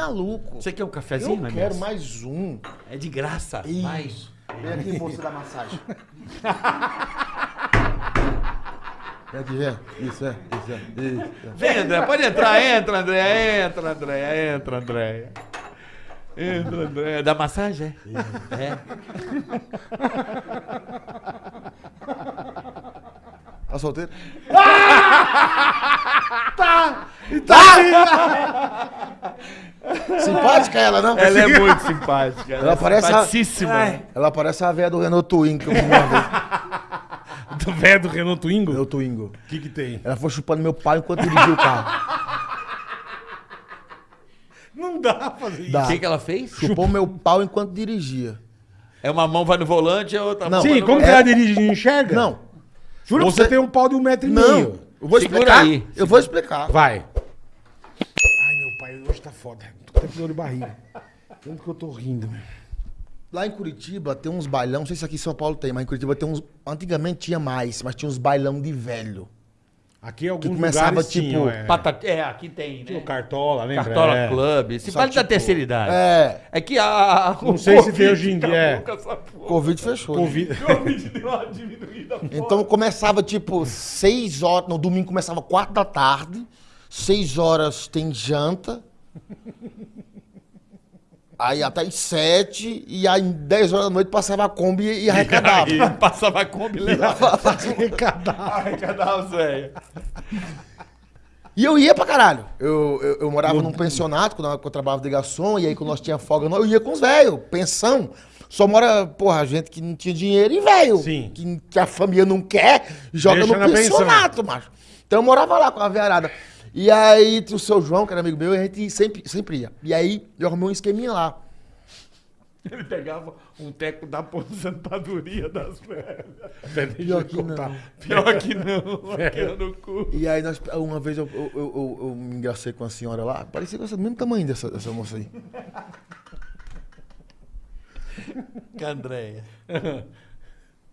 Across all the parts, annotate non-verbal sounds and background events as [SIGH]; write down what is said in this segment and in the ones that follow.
maluco. Você quer um cafezinho, Eu quero mais um. É de graça. Mais. Isso. Vem aqui, moça da massagem. [LAUGHS] Vem aqui, vem. Isso, é. Isso, é. Isso. é. Vem, André, pode entrar. Entra, André. Entra, André. Entra, André. Entra, André. Da massagem? É. É. Tá solteiro? [LAUGHS] tá! Tá! Simpática ela, não? Ela é muito simpática. Ela parece a-. Ela parece a velha do Renault Twingo que eu vi uma vez. [LAUGHS] Do velho do Renault Twingo? Meu Twingo. O que que tem? Ela foi chupando meu pau enquanto dirigia o carro. Não dá pra fazer isso. Dá. O que, que ela fez? Chupou meu pau enquanto dirigia. É uma mão vai no volante e a outra Não. mão Sim, vai no como que É- ela dirige e não enxerga? Não. Juro Você- você tem um pau de um metro e Não. meio. Eu vou Segura explicar. aí. Eu vou explicar. Vai. Hoje tá foda. Tô até com dor de barriga. Tanto que eu tô rindo, meu. Lá em Curitiba tem uns bailão, não sei se aqui em São Paulo tem, mas em Curitiba tem uns. Antigamente tinha mais, mas tinha uns bailão de velho. Aqui alguns começava, lugares tipo, tinham, é. É, aqui tem, Tinha né? o Cartola, lembra? Cartola É. Club. Se vale da tipo, terceira idade. É. É que a. Não o sei se tem hoje em dia, é. Covid fechou. né? [LAUGHS] Covid. Deu uma diminuída. Então começava tipo 6 horas, no domingo começava 4 da tarde, 6 horas tem janta. Aí até as 7, e aí 10 horas da noite passava a Kombi e arrecadava. Aí [LAUGHS] passava a Kombi e. Arrecadava os velhos. E eu ia pra caralho. Eu, eu, eu morava num pensionato, quando eu, quando eu trabalhava de garçom, e aí quando nós tinha folga, eu ia com os velhos, pensão. Só mora, porra, gente que não tinha dinheiro e velho. Que, que a família não quer, joga Deixa no pensionato, macho. Então eu morava lá com a velharada. E aí o seu João, que era amigo meu, e a gente sempre, sempre ia. E aí eu arrumei um esqueminha lá. [LAUGHS] Ele pegava um teco da aposentadoria das velhas. Pior que não. Pior que não, [LAUGHS] aqui no cu. E aí nós, uma vez eu, eu, eu, eu- eu me engracei com a senhora lá, parecia com mesmo tamanho dessa, dessa moça aí. [LAUGHS] Que Andréia.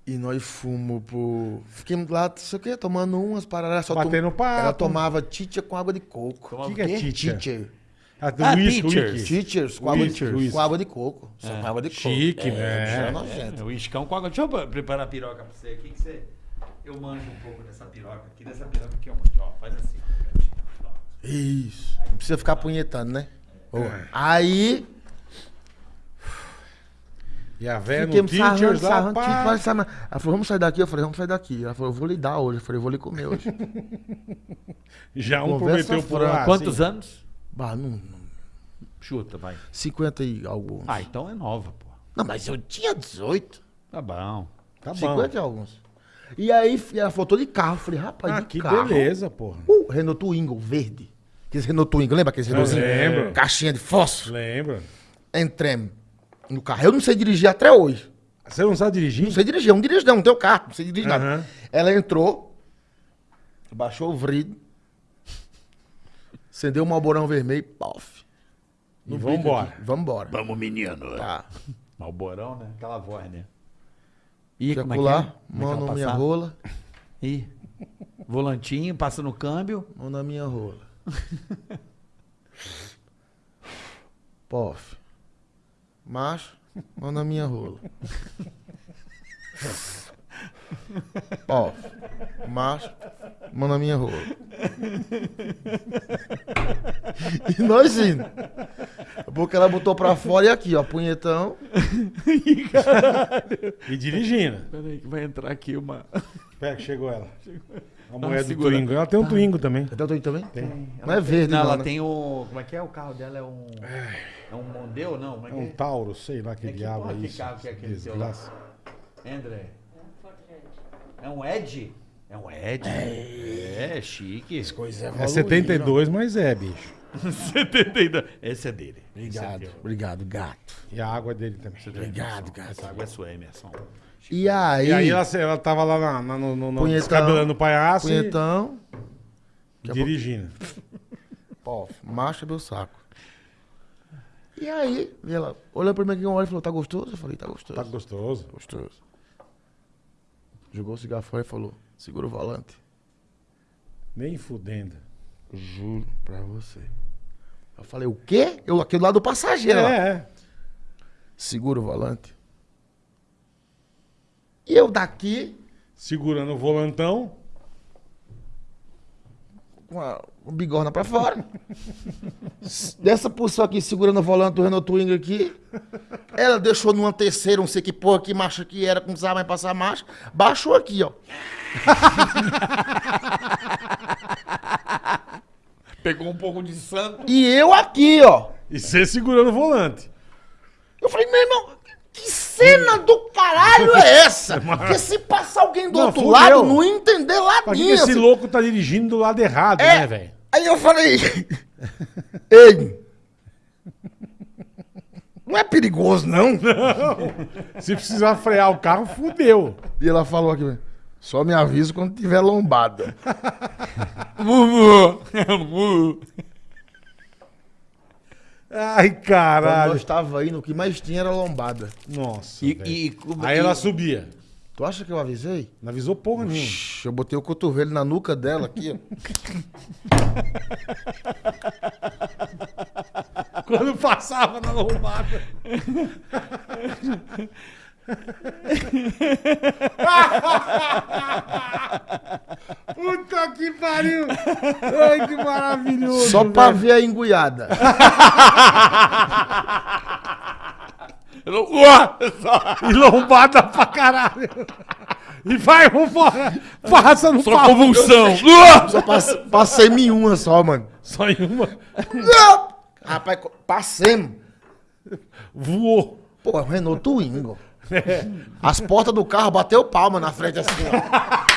E nós fomos pro. Fiquemos lá, não sei o quê, tomando umas paradas. Só Batendo papo. Ela tomava teacher com água de coco. Tomava O que, que é teacher? Teacher. Ah, do Ah, whisky, teachers. Teachers com água, de, Teachers. com água de coco. Só com água de coco. Chique, é, né? É nojento. É, o iscão com água. Deixa eu preparar a piroca pra você aqui, que você... Eu manjo um pouco dessa piroca aqui. Dessa piroca aqui eu manjo. Ó, faz assim. Isso. Não precisa ficar punhetando, né? Ô, Aí, E a velha no fiquemos sarrando, teachers lá, sarrando, pá. sarrando. Ela falou, vamos sair daqui? Eu falei, vamos sair daqui. Ela falou, eu vou lhe dar hoje. Eu falei, eu vou lhe comer hoje. [LAUGHS] Já um Conversa prometeu por lá. Quantos assim. anos? bah, não, não, Chuta, vai. 50 e alguns. Ah, então é nova, pô. Não, mas eu tinha 18. Tá bom. Tá bom. 50 e alguns. E aí, ela falou, tô de carro. Eu falei, rapaz, Ah, de que carro. beleza, porra. Uh, Renault Twingo, verde. Aqueles Renault Twingo, lembra aqueles Renaultzinho? lembro. Caixinha de fósforo. Lembra? Entremos no carro. Eu não sei dirigir até hoje. Você não sabe dirigir? Não sei dirigir, eu não dirijo não, não tenho carro, não sei dirigir nada. Aham. Ela entrou, baixou o vidro, acendeu o malborão vermelho, pof. E vambora. Vambora. Vamos, menino. Tá. Malborão, né? Aquela voz, né? Ih, Quer como é que é? É mão na minha rola, Ih. Volantinho, passa no câmbio. mão na minha rola. [LAUGHS] Pof. Macho, mão na minha rola. Pof. Macho, mão na minha rola. E nós indo. A boca ela botou pra fora e aqui, ó, punhetão. E dirigindo. Peraí, que vai entrar aqui uma. Espera que chegou ela. A mulher do. Twingo. Ela tem um Twingo também. Eu tô aí também? Tem. Não é verde, Não, não. ela né? tem o. Como é que é? O carro dela é um. É um Mondeu, não? Como é É que um é? Tauro, sei lá que É que diabo é que isso. carro que é aquele seu. André. É um Ed? É um Ed? É, chique. Coisa É 72, mas é, bicho. [LAUGHS] 72. Esse é dele. Obrigado, obrigado, gato. E a água é dele também. Obrigado, gato. Essa água é sua, Emerson. E aí, E aí ela, ela tava lá na, na- no, no, Punhetão. descabelando o palhaço e punhetão, dirigindo. Pô, marcha meu saco. E aí, ela olhou pra mim aqui uma hora e falou, tá gostoso? Eu falei, tá gostoso. Tá gostoso. gostoso. Jogou o cigarro fora e falou, segura o volante. Nem fudendo. Juro pra você. Eu falei, o quê? Eu aqui do lado do passageiro. É, é. Segura o volante. E eu daqui, Segurando o volantão. com a, o bigorna pra fora. [LAUGHS] Dessa posição aqui, segurando o volante do Renault Twingo aqui. Ela deixou numa terceira, não sei que porra, que marcha que era, que não precisava mais passar marcha. Baixou aqui, ó. [LAUGHS] Pegou um pouco de santo. E eu aqui, ó. E você segurando o volante. Eu falei, meu irmão, que cena do caralho é [LAUGHS] essa? Porque se passar alguém do Não, outro lado, não ia entender ladinho. que esse assim. louco tá dirigindo do lado errado, É. né, velho? Aí eu falei, [LAUGHS] ei, não é perigoso, [LAUGHS] não? Se precisar frear o carro, fudeu. E ela falou aqui, só me avisa quando tiver lombada. Ai, Quando caralho. nós estava indo, o que mais tinha era lombada. Nossa. E, e, como- Aí e- ela subia. Tu acha que eu avisei? Não avisou porra nenhuma. Shhh, Eu botei o cotovelo na nuca dela aqui, ó. [LAUGHS] Quando passava na lombada. [LAUGHS] Pariu! Ai, que maravilhoso! Só pra velho. ver a enguiada. E lombada pra caralho! E vai, vambora! Passa no Só pau! convulsão. Só passe- passei em uma só, mano. Só em uma. Rapaz, passemos. Voou. Pô, é um Renault Twingo. As portas do carro bateu palma na frente assim, ó.